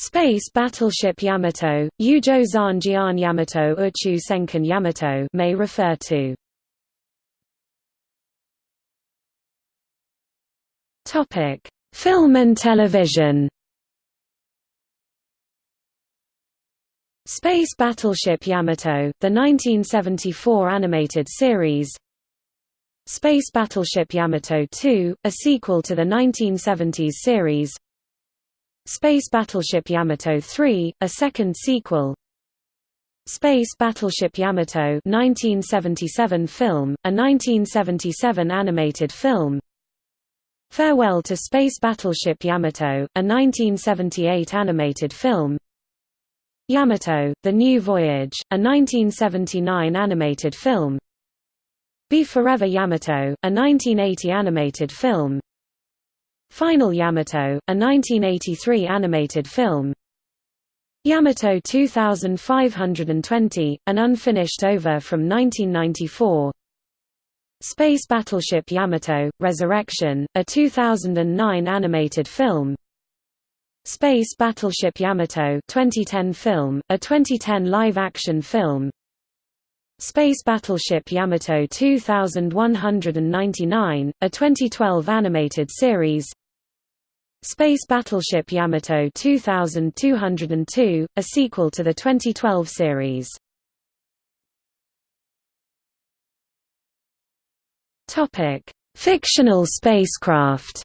Space Battleship Yamato, Yujo Zan Yamato Uchu Senkan Yamato may refer to. Topic: Film and television. Space Battleship Yamato, the 1974 animated series. Space Battleship Yamato 2, a sequel to the 1970s series. Space Battleship Yamato 3, a second sequel. Space Battleship Yamato 1977 film, a 1977 animated film. Farewell to Space Battleship Yamato, a 1978 animated film. Yamato, The New Voyage, a 1979 animated film. Be Forever Yamato, a 1980 animated film Final Yamato, a 1983 animated film. Yamato 2520, an unfinished OVA from 1994 Space Battleship Yamato, Resurrection, a 2009 animated film. Space Battleship Yamato 2010 film, a 2010 live-action film. Space Battleship Yamato 2199, a 2012 animated series Space Battleship Yamato 2202, a sequel to the 2012 series. Topic: Fictional spacecraft.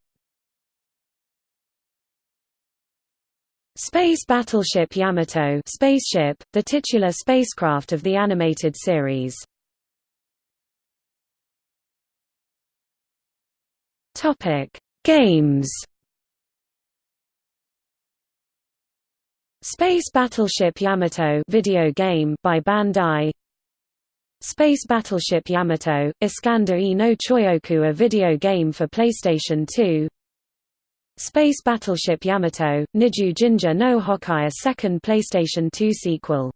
Space Battleship Yamato spaceship, the titular spacecraft of the animated series. Topic: Games. Space Battleship Yamato video game by Bandai. Space Battleship Yamato, Iscandar e no Choyoku a video game for PlayStation 2 Space Battleship Yamato, Niju Ginga no Hokai a second PlayStation 2 sequel